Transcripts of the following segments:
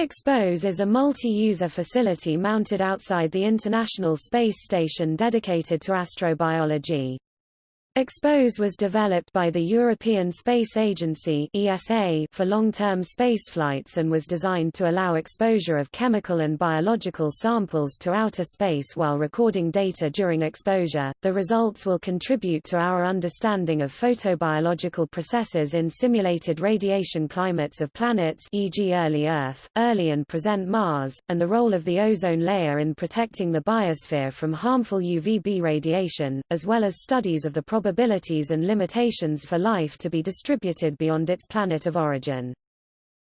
Expose is a multi-user facility mounted outside the International Space Station dedicated to astrobiology. Expose was developed by the European Space Agency ESA for long-term spaceflights and was designed to allow exposure of chemical and biological samples to outer space while recording data during exposure. The results will contribute to our understanding of photobiological processes in simulated radiation climates of planets e.g. early Earth, early and present Mars, and the role of the ozone layer in protecting the biosphere from harmful UVB radiation, as well as studies of the probabilities and limitations for life to be distributed beyond its planet of origin.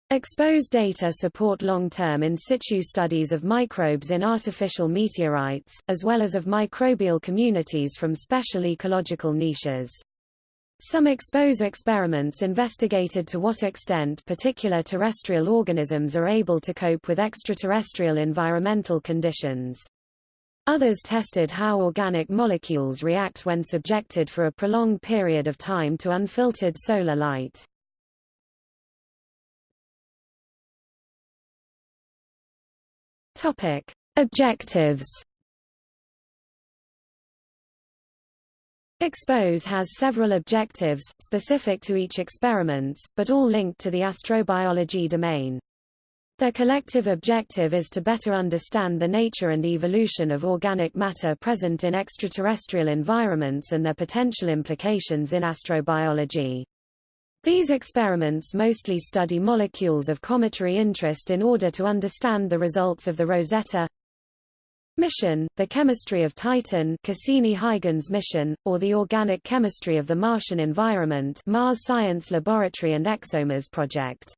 Exposed data support long-term in situ studies of microbes in artificial meteorites, as well as of microbial communities from special ecological niches. Some expose experiments investigated to what extent particular terrestrial organisms are able to cope with extraterrestrial environmental conditions. Others tested how organic molecules react when subjected for a prolonged period of time to unfiltered solar light. Topic: Objectives. Expose has several objectives, specific to each experiments, but all linked to the astrobiology domain. Their collective objective is to better understand the nature and evolution of organic matter present in extraterrestrial environments and their potential implications in astrobiology. These experiments mostly study molecules of cometary interest in order to understand the results of the Rosetta mission, the chemistry of Titan Cassini-Huygens mission, or the organic chemistry of the Martian environment Mars Science Laboratory and ExoMars project.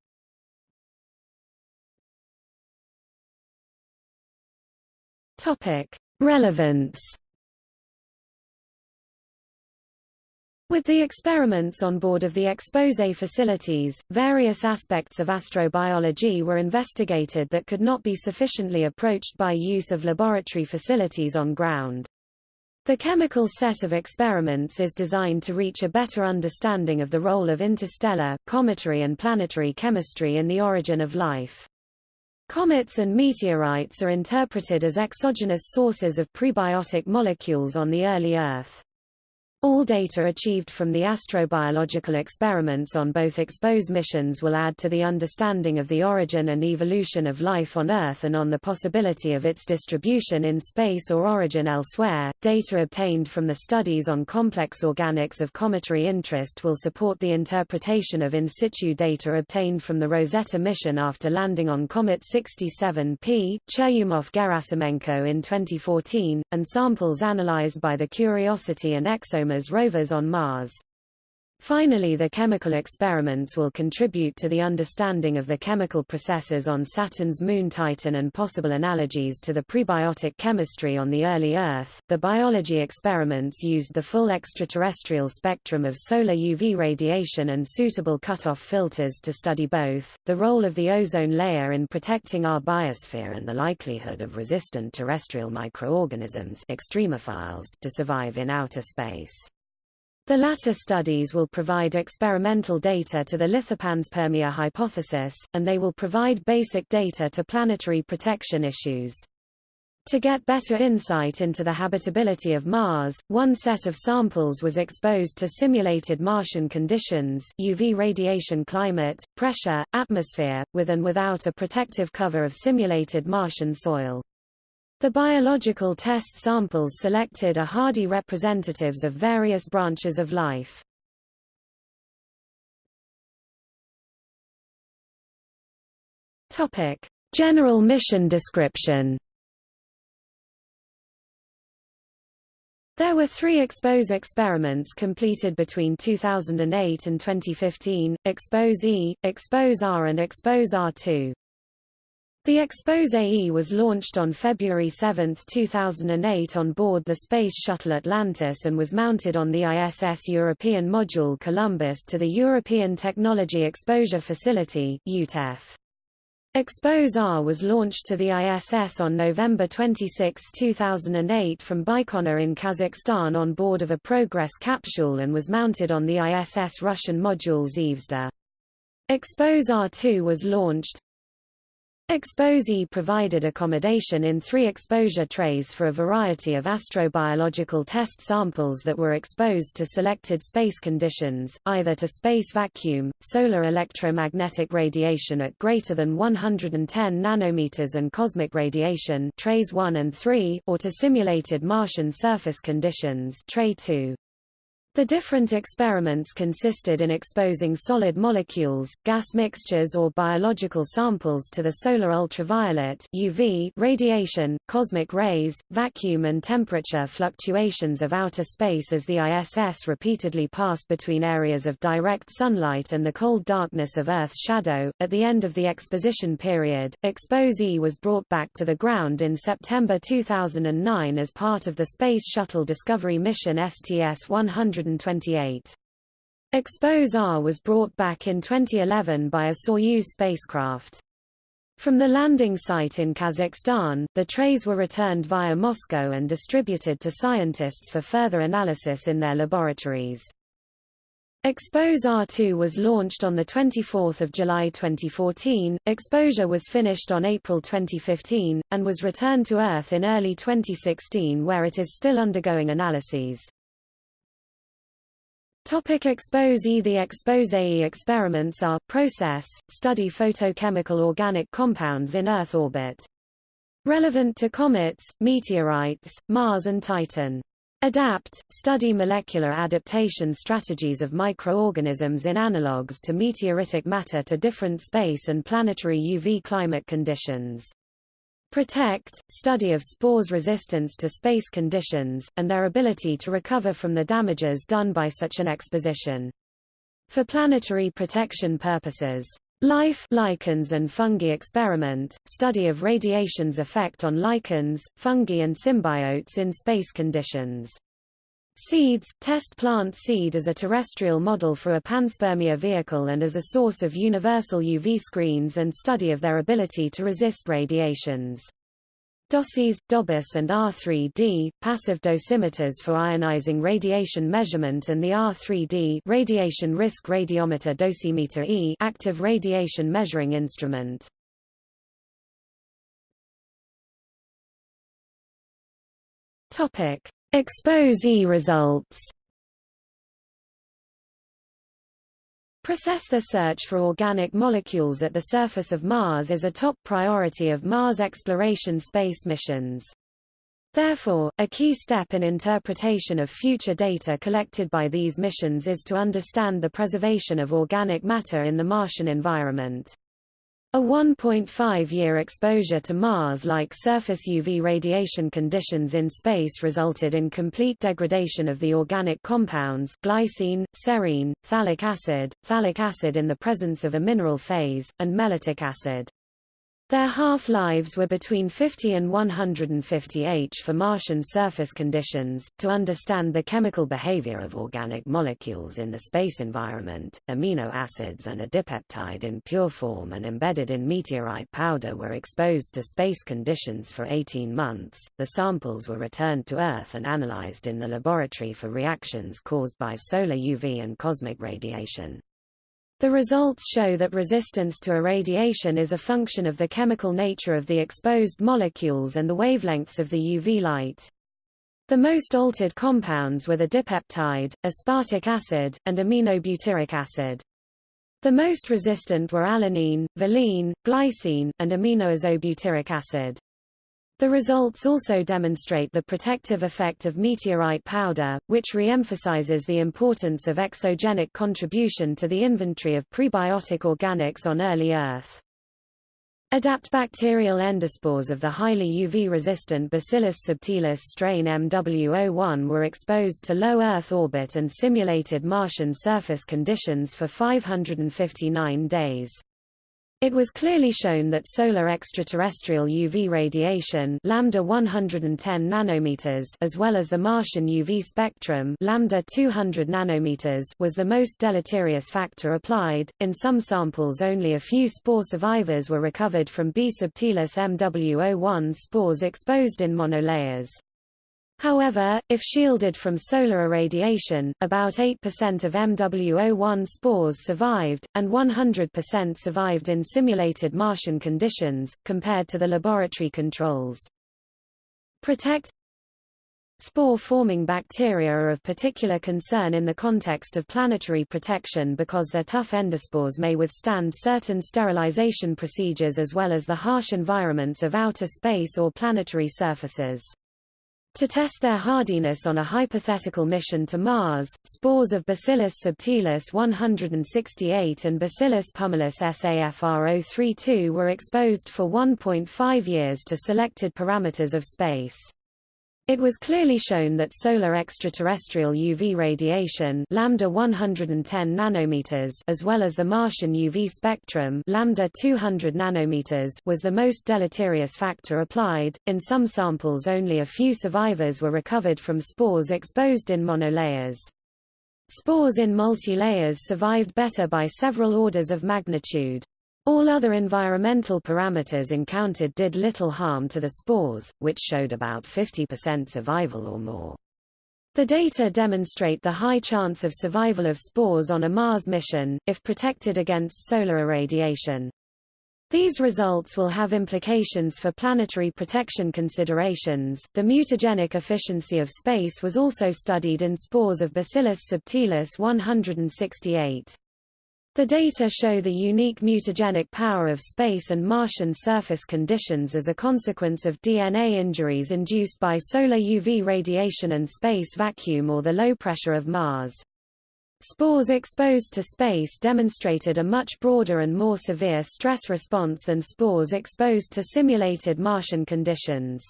Topic: Relevance. With the experiments on board of the Expose facilities, various aspects of astrobiology were investigated that could not be sufficiently approached by use of laboratory facilities on ground. The chemical set of experiments is designed to reach a better understanding of the role of interstellar, cometary and planetary chemistry in the origin of life. Comets and meteorites are interpreted as exogenous sources of prebiotic molecules on the early Earth. All data achieved from the astrobiological experiments on both EXPOSE missions will add to the understanding of the origin and evolution of life on Earth and on the possibility of its distribution in space or origin elsewhere. Data obtained from the studies on complex organics of cometary interest will support the interpretation of in situ data obtained from the Rosetta mission after landing on Comet 67P, Churyumov-Gerasimenko in 2014, and samples analyzed by the Curiosity and As rovers on Mars. Finally the chemical experiments will contribute to the understanding of the chemical processes on Saturn's moon Titan and possible analogies to the prebiotic chemistry on the early Earth. The biology experiments used the full extraterrestrial spectrum of solar UV radiation and suitable cutoff filters to study both, the role of the ozone layer in protecting our biosphere and the likelihood of resistant terrestrial microorganisms extremophiles to survive in outer space. The latter studies will provide experimental data to the lithopanspermia hypothesis, and they will provide basic data to planetary protection issues. To get better insight into the habitability of Mars, one set of samples was exposed to simulated Martian conditions UV radiation climate, pressure, atmosphere, with and without a protective cover of simulated Martian soil. The biological test samples selected are hardy representatives of various branches of life. Topic: General mission description. There were three EXPOSE experiments completed between 2008 and 2015, EXPOSE E, EXPOSE R and EXPOSE R2. The Expose AE was launched on February 7, 2008 on board the Space Shuttle Atlantis and was mounted on the ISS European Module Columbus to the European Technology Exposure Facility EuTEF. Expose R was launched to the ISS on November 26, 2008 from Baikonur in Kazakhstan on board of a Progress capsule and was mounted on the ISS Russian module Zvezda. Expose R2 was launched, Expose-E provided accommodation in three exposure trays for a variety of astrobiological test samples that were exposed to selected space conditions, either to space vacuum, solar electromagnetic radiation at greater than 110 nanometers and cosmic radiation trays 1 and 3, or to simulated Martian surface conditions tray 2. The different experiments consisted in exposing solid molecules, gas mixtures or biological samples to the solar ultraviolet UV radiation, cosmic rays, vacuum and temperature fluctuations of outer space as the ISS repeatedly passed between areas of direct sunlight and the cold darkness of Earth's shadow. At the end of the exposition period, Expose-E was brought back to the ground in September 2009 as part of the Space Shuttle Discovery mission STS-100 128. Expose-R was brought back in 2011 by a Soyuz spacecraft. From the landing site in Kazakhstan, the trays were returned via Moscow and distributed to scientists for further analysis in their laboratories. Expose-R2 was launched on 24 July 2014, exposure was finished on April 2015, and was returned to Earth in early 2016 where it is still undergoing analyses. Topic Expose-E The Expose-E experiments are, process, study photochemical organic compounds in Earth orbit. Relevant to comets, meteorites, Mars and Titan. Adapt, study molecular adaptation strategies of microorganisms in analogues to meteoritic matter to different space and planetary UV climate conditions. Protect, study of spores' resistance to space conditions, and their ability to recover from the damages done by such an exposition. For planetary protection purposes. Life lichens and fungi experiment, study of radiation's effect on lichens, fungi and symbiotes in space conditions. Seeds, test plant seed as a terrestrial model for a panspermia vehicle and as a source of universal UV screens and study of their ability to resist radiations. DOSIs, DOBUS and R3D, passive dosimeters for ionizing radiation measurement and the R3D radiation risk radiometer dosimeter E active radiation measuring instrument. Topic: Expose-E results Process The search for organic molecules at the surface of Mars is a top priority of Mars exploration space missions. Therefore, a key step in interpretation of future data collected by these missions is to understand the preservation of organic matter in the Martian environment. A 1.5-year exposure to Mars-like surface UV radiation conditions in space resulted in complete degradation of the organic compounds glycine, serine, phthalic acid, phthalic acid in the presence of a mineral phase, and mellitic acid. Their half-lives were between 50 and 150 H for Martian surface conditions. To understand the chemical behavior of organic molecules in the space environment, amino acids and a dipeptide in pure form and embedded in meteorite powder were exposed to space conditions for 18 months. The samples were returned to Earth and analyzed in the laboratory for reactions caused by solar UV and cosmic radiation. The results show that resistance to irradiation is a function of the chemical nature of the exposed molecules and the wavelengths of the UV light. The most altered compounds were the dipeptide, aspartic acid, and aminobutyric acid. The most resistant were alanine, valine, glycine, and aminoisobutyric acid. The results also demonstrate the protective effect of meteorite powder, which re-emphasizes the importance of exogenic contribution to the inventory of prebiotic organics on early Earth. Adapt bacterial endospores of the highly UV-resistant Bacillus subtilis strain MW01 were exposed to low Earth orbit and simulated Martian surface conditions for 559 days. It was clearly shown that solar extraterrestrial UV radiation lambda 110 nanometers as well as the Martian UV spectrum lambda 200 nanometers was the most deleterious factor applied. In some samples only a few spore survivors were recovered from B subtilis MW01 spores exposed in monolayers. However, if shielded from solar irradiation, about 8% of MW01 spores survived, and 100% survived in simulated Martian conditions, compared to the laboratory controls. Protect Spore-forming bacteria are of particular concern in the context of planetary protection because their tough endospores may withstand certain sterilization procedures as well as the harsh environments of outer space or planetary surfaces. To test their hardiness on a hypothetical mission to Mars, spores of Bacillus subtilis 168 and Bacillus pumilus SAFR032 were exposed for 1.5 years to selected parameters of space. It was clearly shown that solar extraterrestrial UV radiation lambda 110 nanometers as well as the Martian UV spectrum lambda 200 nanometers was the most deleterious factor applied. In some samples only a few survivors were recovered from spores exposed in monolayers. Spores in multi-layers survived better by several orders of magnitude. All other environmental parameters encountered did little harm to the spores, which showed about 50% survival or more. The data demonstrate the high chance of survival of spores on a Mars mission, if protected against solar irradiation. These results will have implications for planetary protection considerations. The mutagenic efficiency of space was also studied in spores of Bacillus subtilis 168. The data show the unique mutagenic power of space and Martian surface conditions as a consequence of DNA injuries induced by solar UV radiation and space vacuum or the low pressure of Mars. Spores exposed to space demonstrated a much broader and more severe stress response than spores exposed to simulated Martian conditions.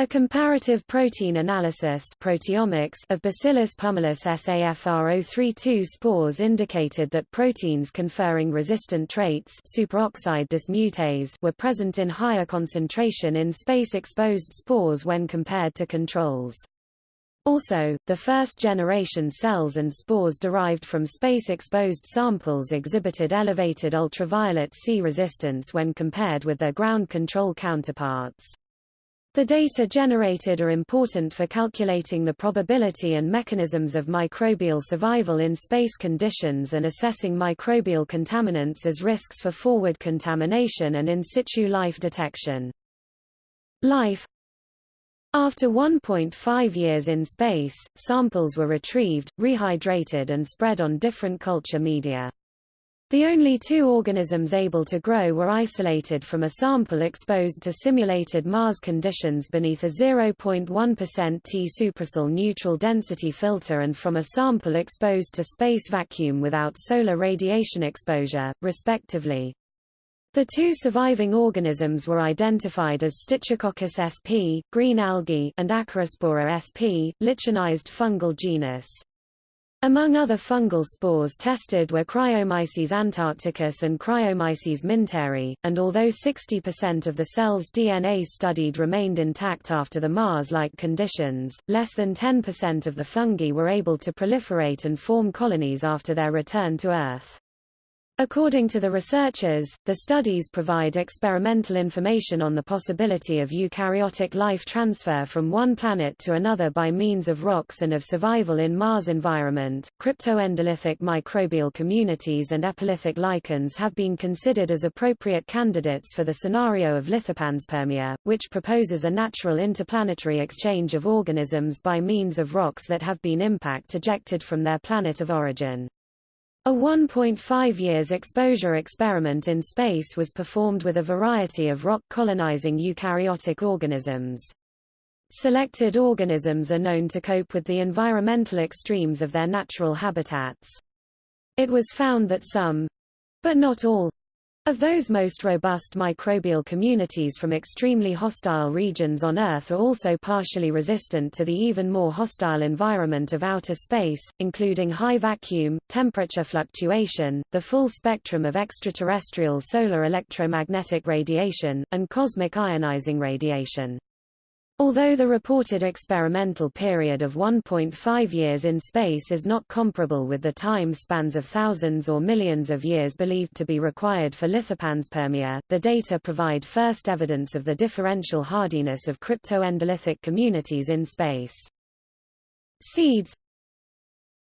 A comparative protein analysis proteomics of Bacillus pumilus SAFR032 spores indicated that proteins conferring resistant traits superoxide dismutase were present in higher concentration in space-exposed spores when compared to controls. Also, the first-generation cells and spores derived from space-exposed samples exhibited elevated ultraviolet C resistance when compared with their ground control counterparts. The data generated are important for calculating the probability and mechanisms of microbial survival in space conditions and assessing microbial contaminants as risks for forward contamination and in situ life detection. Life After 1.5 years in space, samples were retrieved, rehydrated and spread on different culture media. The only two organisms able to grow were isolated from a sample exposed to simulated Mars conditions beneath a 0.1% T Suprasil neutral density filter and from a sample exposed to space vacuum without solar radiation exposure, respectively. The two surviving organisms were identified as Stichococcus sp, green algae, and Acarospora sp, lichenized fungal genus. Among other fungal spores tested were Cryomyces antarcticus and Cryomyces minteri, and although 60% of the cell's DNA studied remained intact after the Mars-like conditions, less than 10% of the fungi were able to proliferate and form colonies after their return to Earth. According to the researchers, the studies provide experimental information on the possibility of eukaryotic life transfer from one planet to another by means of rocks and of survival in Mars environment. Cryptoendolithic microbial communities and epilithic lichens have been considered as appropriate candidates for the scenario of lithopanspermia, which proposes a natural interplanetary exchange of organisms by means of rocks that have been impact ejected from their planet of origin. A 1.5 years exposure experiment in space was performed with a variety of rock-colonizing eukaryotic organisms. Selected organisms are known to cope with the environmental extremes of their natural habitats. It was found that some—but not all, of those most robust microbial communities from extremely hostile regions on Earth are also partially resistant to the even more hostile environment of outer space, including high vacuum, temperature fluctuation, the full spectrum of extraterrestrial solar electromagnetic radiation, and cosmic ionizing radiation. Although the reported experimental period of 1.5 years in space is not comparable with the time spans of thousands or millions of years believed to be required for lithopanspermia, the data provide first evidence of the differential hardiness of cryptoendolithic communities in space. Seeds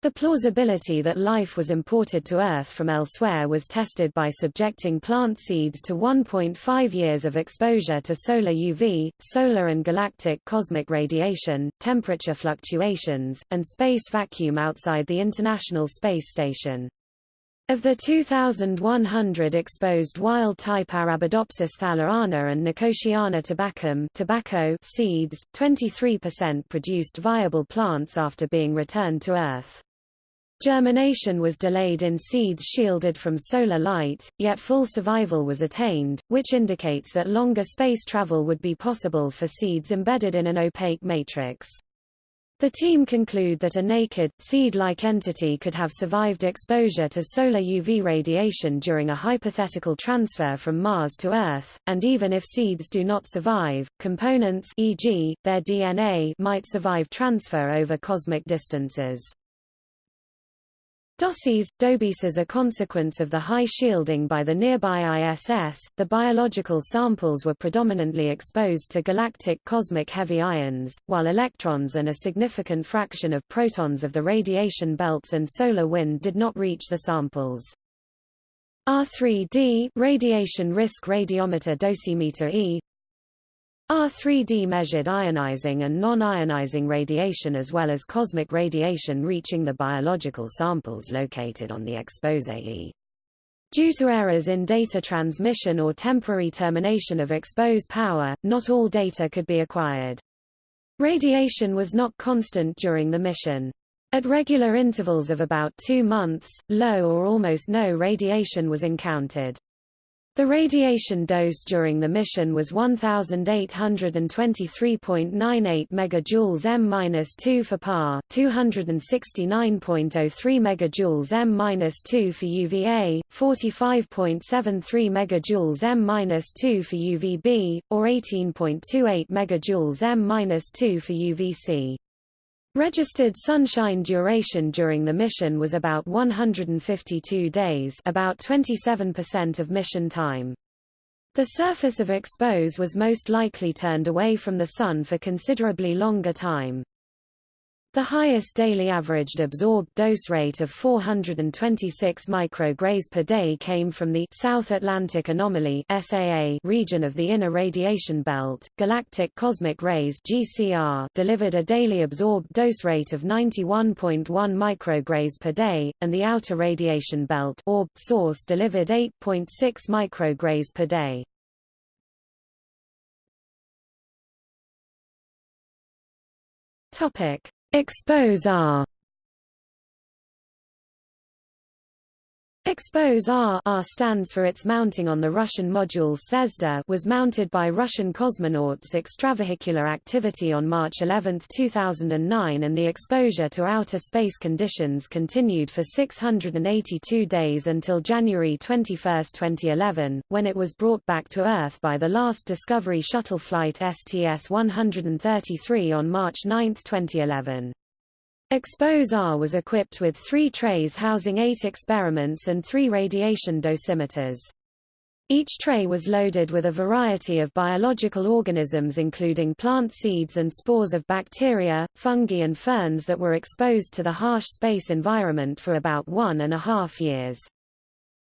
the plausibility that life was imported to Earth from elsewhere was tested by subjecting plant seeds to 1.5 years of exposure to solar UV, solar and galactic cosmic radiation, temperature fluctuations, and space vacuum outside the International Space Station. Of the 2,100 exposed wild-type Arabidopsis thaliana and Nicotiana tabacum tobacco seeds, 23% produced viable plants after being returned to Earth. Germination was delayed in seeds shielded from solar light, yet full survival was attained, which indicates that longer space travel would be possible for seeds embedded in an opaque matrix. The team conclude that a naked, seed-like entity could have survived exposure to solar UV radiation during a hypothetical transfer from Mars to Earth, and even if seeds do not survive, components e.g., their DNA might survive transfer over cosmic distances. DOSIes, DOBIES as a consequence of the high shielding by the nearby ISS, the biological samples were predominantly exposed to galactic cosmic heavy ions, while electrons and a significant fraction of protons of the radiation belts and solar wind did not reach the samples. R3D radiation risk radiometer dosimeter E R3D measured ionizing and non-ionizing radiation as well as cosmic radiation reaching the biological samples located on the expose-E. Due to errors in data transmission or temporary termination of exposed power, not all data could be acquired. Radiation was not constant during the mission. At regular intervals of about two months, low or almost no radiation was encountered. The radiation dose during the mission was 1823.98 megajoules m-2 for PAR, 269.03 megajoules m-2 for UVA, 45.73 megajoules m-2 for UVB, or 18.28 megajoules m-2 for UVC. Registered sunshine duration during the mission was about 152 days about 27% of mission time. The surface of expose was most likely turned away from the Sun for considerably longer time. The highest daily averaged absorbed dose rate of 426 micrograys per day came from the South Atlantic Anomaly (SAA) region of the inner radiation belt. Galactic cosmic rays (GCR) delivered a daily absorbed dose rate of 91.1 micrograys per day, and the outer radiation belt (orb) source delivered 8.6 micrograys per day. Topic Expose R Expose R, R stands for its mounting on the Russian module Zvezda was mounted by Russian cosmonauts extravehicular activity on March 11, 2009 and the exposure to outer space conditions continued for 682 days until January 21, 2011, when it was brought back to Earth by the last Discovery shuttle flight STS-133 on March 9, 2011. Expose-R was equipped with three trays housing eight experiments and three radiation dosimeters. Each tray was loaded with a variety of biological organisms including plant seeds and spores of bacteria, fungi and ferns that were exposed to the harsh space environment for about one and a half years.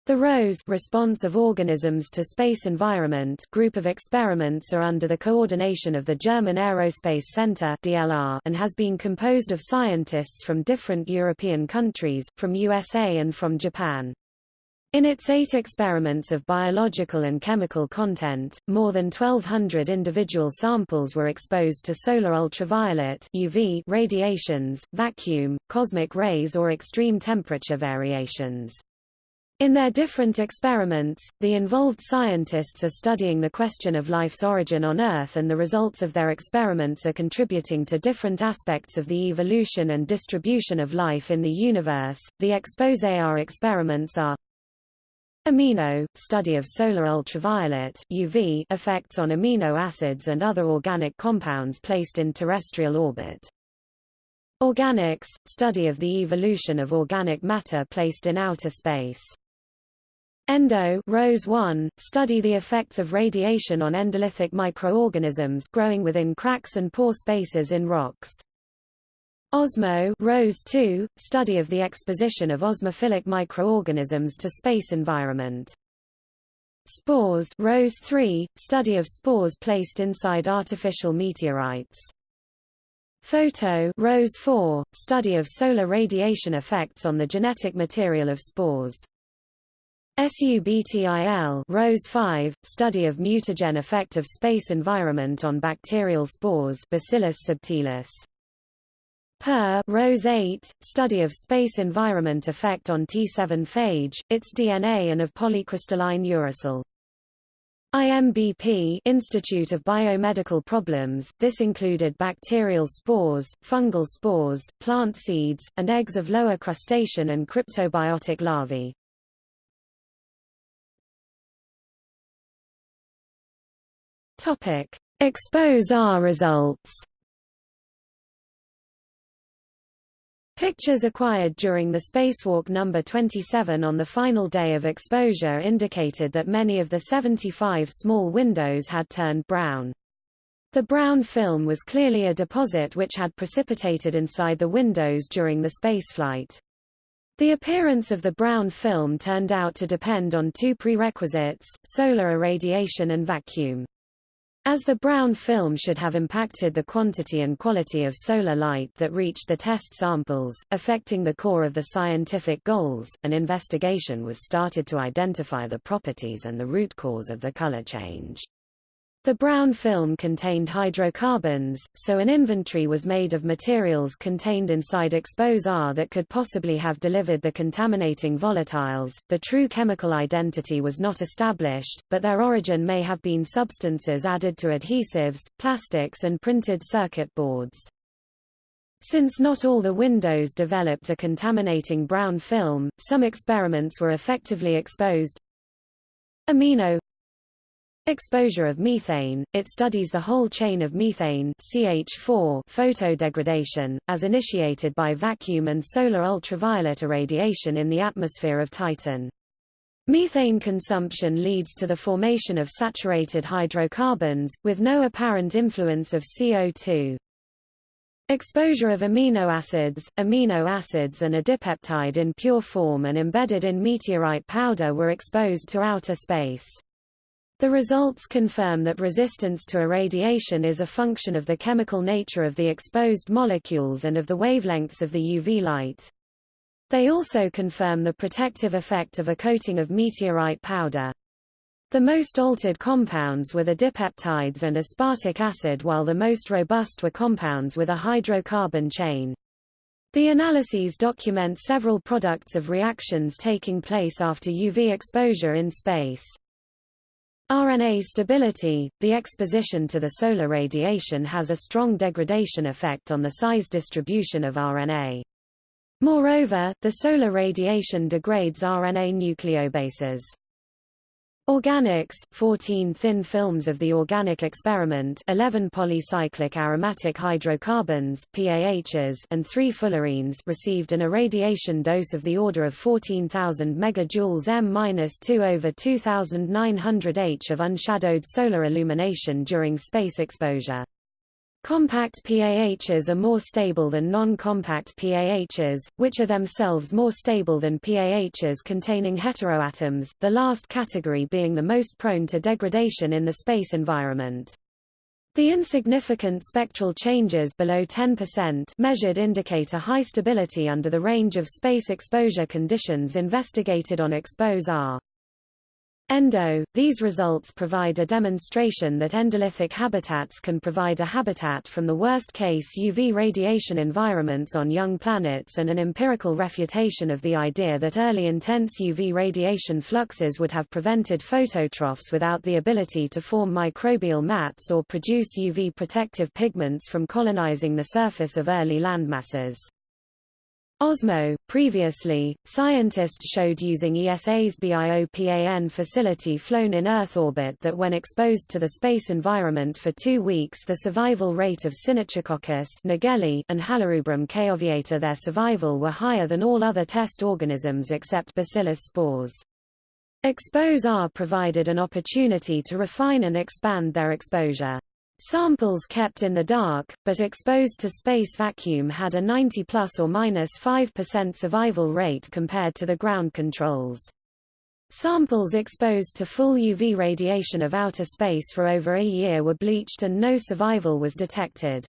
The ROSE response of organisms to space environment group of experiments are under the coordination of the German Aerospace Center DLR and has been composed of scientists from different European countries, from USA and from Japan. In its eight experiments of biological and chemical content, more than 1,200 individual samples were exposed to solar ultraviolet UV radiations, vacuum, cosmic rays or extreme temperature variations. In their different experiments, the involved scientists are studying the question of life's origin on Earth and the results of their experiments are contributing to different aspects of the evolution and distribution of life in the universe. The expose-R experiments are Amino, study of solar ultraviolet UV effects on amino acids and other organic compounds placed in terrestrial orbit. Organics, study of the evolution of organic matter placed in outer space. Endo Rose 1, study the effects of radiation on endolithic microorganisms growing within cracks and pore spaces in rocks. Osmo Rose 2, study of the exposition of osmophilic microorganisms to space environment. Spores Rose 3, study of spores placed inside artificial meteorites. Photo Rose 4, study of solar radiation effects on the genetic material of spores. SUBTIL Rose 5, study of mutagen effect of space environment on bacterial spores Bacillus subtilis. Per Rose 8, study of space environment effect on T7 phage, its DNA and of polycrystalline uracil. IMBP Institute of Biomedical Problems, this included bacterial spores, fungal spores, plant seeds, and eggs of lower crustacean and cryptobiotic larvae. Topic. Expose R results Pictures acquired during the spacewalk number 27 on the final day of exposure indicated that many of the 75 small windows had turned brown. The brown film was clearly a deposit which had precipitated inside the windows during the spaceflight. The appearance of the brown film turned out to depend on two prerequisites, solar irradiation and vacuum. As the brown film should have impacted the quantity and quality of solar light that reached the test samples, affecting the core of the scientific goals, an investigation was started to identify the properties and the root cause of the color change. The brown film contained hydrocarbons, so an inventory was made of materials contained inside Expose R that could possibly have delivered the contaminating volatiles. The true chemical identity was not established, but their origin may have been substances added to adhesives, plastics and printed circuit boards. Since not all the windows developed a contaminating brown film, some experiments were effectively exposed. Amino Exposure of methane, it studies the whole chain of methane CH4 photodegradation, as initiated by vacuum and solar ultraviolet irradiation in the atmosphere of Titan. Methane consumption leads to the formation of saturated hydrocarbons, with no apparent influence of CO2. Exposure of amino acids, amino acids and a dipeptide in pure form and embedded in meteorite powder were exposed to outer space. The results confirm that resistance to irradiation is a function of the chemical nature of the exposed molecules and of the wavelengths of the UV light. They also confirm the protective effect of a coating of meteorite powder. The most altered compounds were the dipeptides and aspartic acid while the most robust were compounds with a hydrocarbon chain. The analyses document several products of reactions taking place after UV exposure in space. RNA stability – The exposition to the solar radiation has a strong degradation effect on the size distribution of RNA. Moreover, the solar radiation degrades RNA nucleobases. Organics, 14 thin films of the organic experiment 11 polycyclic aromatic hydrocarbons PAHs and 3 fullerenes received an irradiation dose of the order of 14,000 megajoules m-2 over 2,900 H of unshadowed solar illumination during space exposure. Compact PAHs are more stable than non-compact PAHs, which are themselves more stable than PAHs containing heteroatoms, the last category being the most prone to degradation in the space environment. The insignificant spectral changes below 10% measured indicate a high stability under the range of space exposure conditions investigated on Expose R. Endo, these results provide a demonstration that endolithic habitats can provide a habitat from the worst-case UV radiation environments on young planets and an empirical refutation of the idea that early intense UV radiation fluxes would have prevented phototrophs without the ability to form microbial mats or produce UV protective pigments from colonizing the surface of early landmasses. OSMO. Previously, scientists showed using ESA's BIOPAN facility flown in Earth orbit that when exposed to the space environment for two weeks the survival rate of Synechococcus Nageli and Halorubrum chaoviator their survival were higher than all other test organisms except Bacillus spores. Expose-R provided an opportunity to refine and expand their exposure. Samples kept in the dark, but exposed to space vacuum had a 90 plus or minus 5% survival rate compared to the ground controls. Samples exposed to full UV radiation of outer space for over a year were bleached and no survival was detected.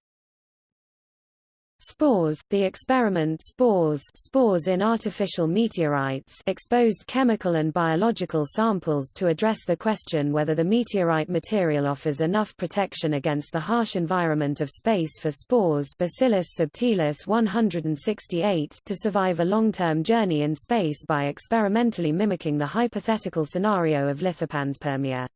Spores, the experiment spores spores in artificial meteorites exposed chemical and biological samples to address the question whether the meteorite material offers enough protection against the harsh environment of space for spores Bacillus subtilis 168 to survive a long-term journey in space by experimentally mimicking the hypothetical scenario of lithopanspermia.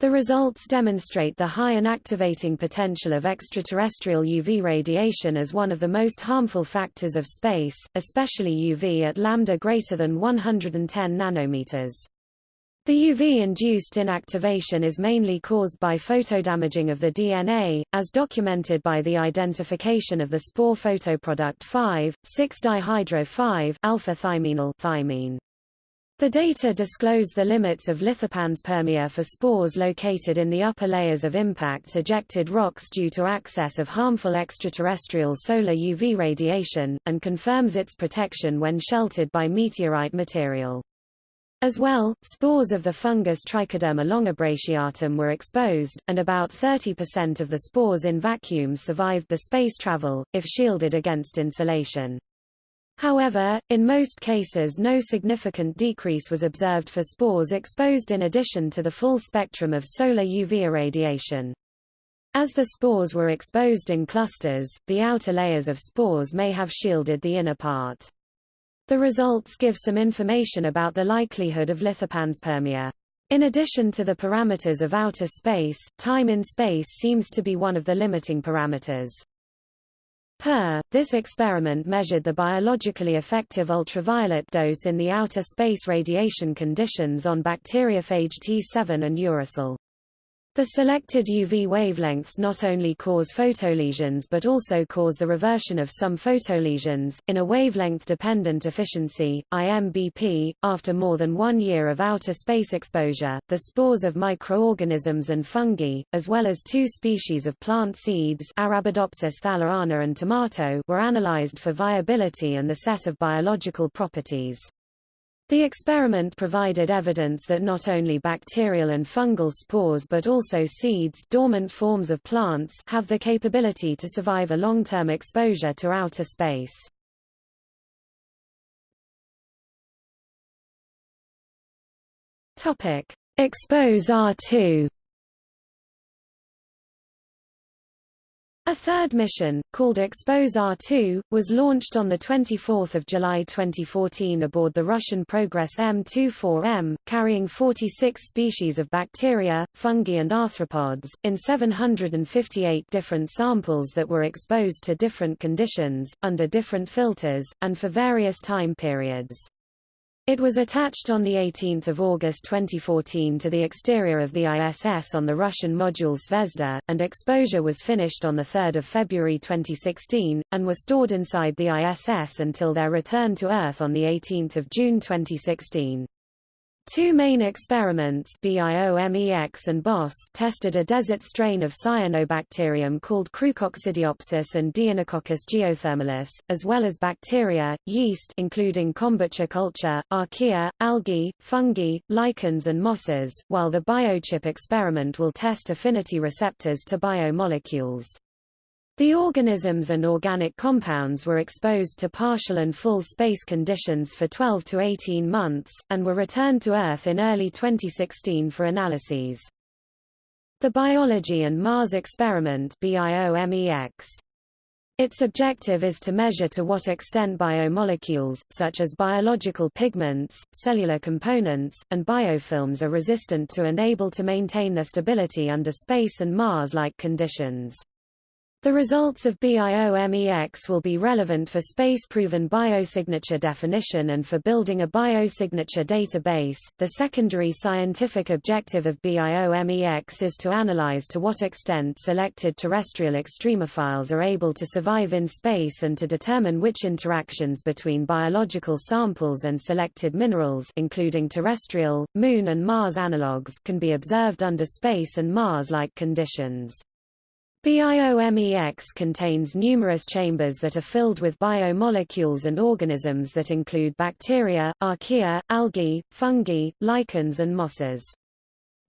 The results demonstrate the high inactivating potential of extraterrestrial UV radiation as one of the most harmful factors of space, especially UV at lambda greater than 110 nanometers. The UV-induced inactivation is mainly caused by photodamaging of the DNA, as documented by the identification of the spore photoproduct 5,6-dihydro-5-alpha-thyminyl thymine. The data disclose the limits of lithopanspermia for spores located in the upper layers of impact-ejected rocks due to access of harmful extraterrestrial solar UV radiation, and confirms its protection when sheltered by meteorite material. As well, spores of the fungus Trichoderma longibrachiatum were exposed, and about 30% of the spores in vacuum survived the space travel, if shielded against insolation. However, in most cases no significant decrease was observed for spores exposed in addition to the full spectrum of solar UV irradiation. As the spores were exposed in clusters, the outer layers of spores may have shielded the inner part. The results give some information about the likelihood of lithopanspermia. In addition to the parameters of outer space, time in space seems to be one of the limiting parameters. Per, this experiment measured the biologically effective ultraviolet dose in the outer space radiation conditions on bacteriophage T7 and uracil. The selected UV wavelengths not only cause photolesions but also cause the reversion of some photolesions, in a wavelength-dependent efficiency, IMBP. After more than one year of outer space exposure, the spores of microorganisms and fungi, as well as two species of plant seeds Arabidopsis thaliana and tomato were analyzed for viability and the set of biological properties. The experiment provided evidence that not only bacterial and fungal spores but also seeds dormant forms of plants have the capability to survive a long-term exposure to outer space. Expose R2 A third mission, called Expose R2, was launched on 24 July 2014 aboard the Russian Progress M24M, carrying 46 species of bacteria, fungi and arthropods, in 758 different samples that were exposed to different conditions, under different filters, and for various time periods. It was attached on 18 August 2014 to the exterior of the ISS on the Russian module Zvezda, and exposure was finished on 3 February 2016, and were stored inside the ISS until their return to Earth on 18 June 2016. Two main experiments BIOMEX and BOSS tested a desert strain of cyanobacterium called Chroococcidiopsis and Deinococcus geothermalis, as well as bacteria, yeast including kombucha culture, archaea, algae, fungi, lichens and mosses, while the biochip experiment will test affinity receptors to biomolecules. The organisms and organic compounds were exposed to partial and full space conditions for 12 to 18 months, and were returned to Earth in early 2016 for analyses. The Biology and Mars Experiment. Its objective is to measure to what extent biomolecules, such as biological pigments, cellular components, and biofilms are resistant to and able to maintain their stability under space and Mars-like conditions. The results of BIOMEX will be relevant for space-proven biosignature definition and for building a biosignature database. The secondary scientific objective of BIOMEX is to analyze to what extent selected terrestrial extremophiles are able to survive in space and to determine which interactions between biological samples and selected minerals including terrestrial, Moon and Mars analogues can be observed under space and Mars-like conditions. BIOMEX contains numerous chambers that are filled with biomolecules and organisms that include bacteria, archaea, algae, fungi, lichens and mosses.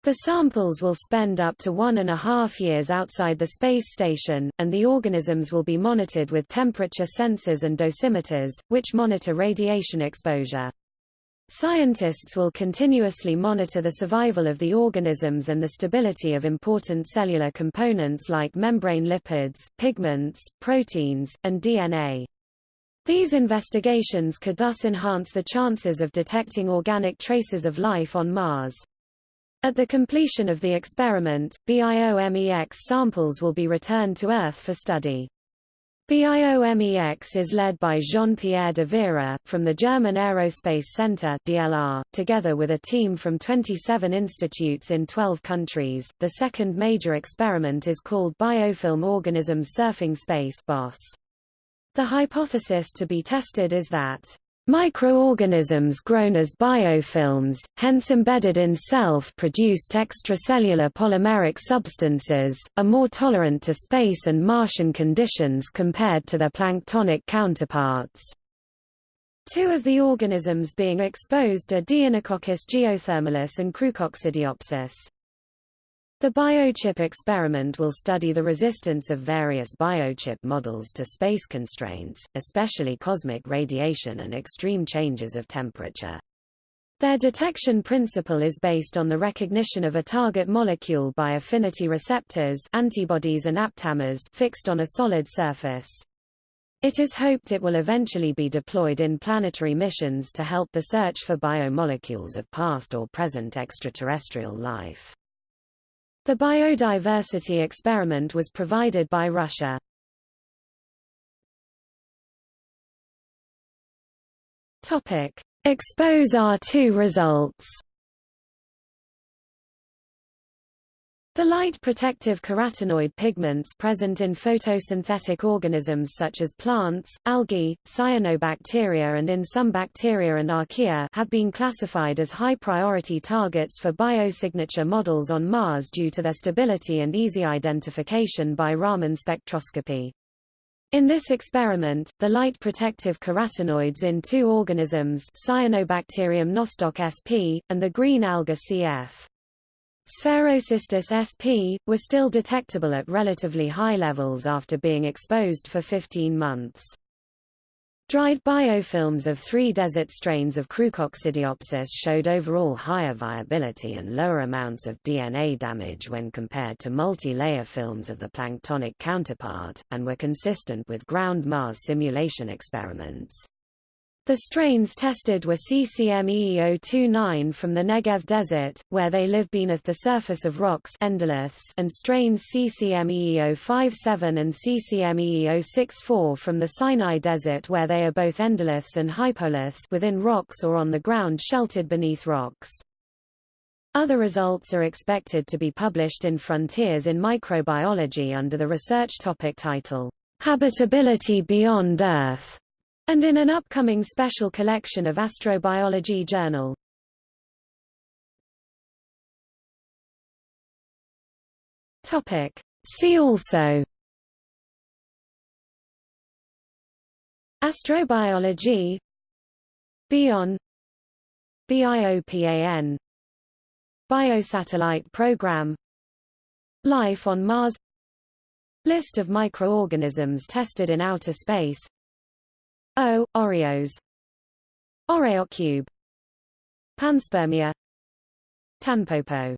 The samples will spend up to one and a half years outside the space station, and the organisms will be monitored with temperature sensors and dosimeters, which monitor radiation exposure. Scientists will continuously monitor the survival of the organisms and the stability of important cellular components like membrane lipids, pigments, proteins, and DNA. These investigations could thus enhance the chances of detecting organic traces of life on Mars. At the completion of the experiment, BIOMEX samples will be returned to Earth for study. BIOMEX is led by Jean-Pierre de Vera, from the German Aerospace Center DLR, together with a team from 27 institutes in 12 countries. The second major experiment is called Biofilm Organisms Surfing Space BOSS. The hypothesis to be tested is that Microorganisms grown as biofilms, hence embedded in self-produced extracellular polymeric substances, are more tolerant to space and Martian conditions compared to their planktonic counterparts. Two of the organisms being exposed are Deinococcus geothermalis and Chroococcidiopsis. The biochip experiment will study the resistance of various biochip models to space constraints, especially cosmic radiation and extreme changes of temperature. Their detection principle is based on the recognition of a target molecule by affinity receptors antibodies and aptamers fixed on a solid surface. It is hoped it will eventually be deployed in planetary missions to help the search for biomolecules of past or present extraterrestrial life. The biodiversity experiment was provided by Russia. Topic: Expose R2 results. The light-protective carotenoid pigments present in photosynthetic organisms such as plants, algae, cyanobacteria and in some bacteria and archaea have been classified as high-priority targets for biosignature models on Mars due to their stability and easy identification by Raman spectroscopy. In this experiment, the light-protective carotenoids in two organisms Cyanobacterium nostoc sp, and the green alga cf. Sphaerocystis sp. were still detectable at relatively high levels after being exposed for 15 months. Dried biofilms of three desert strains of Chroococcidiopsis showed overall higher viability and lower amounts of DNA damage when compared to multi-layer films of the planktonic counterpart, and were consistent with ground Mars simulation experiments. The strains tested were CCME029 from the Negev Desert, where they live beneath the surface of rocks and strains CCME057 and CCME064 from the Sinai Desert where they are both endoliths and hypoliths within rocks or on the ground sheltered beneath rocks. Other results are expected to be published in Frontiers in Microbiology under the research topic title, Habitability Beyond Earth and in an upcoming special collection of Astrobiology Journal. Topic. See also. Astrobiology. BION. BIOPAN Biosatellite Program. Life on Mars. List of microorganisms tested in outer space O. Oreos. Oreocube Panspermia. Tanpopo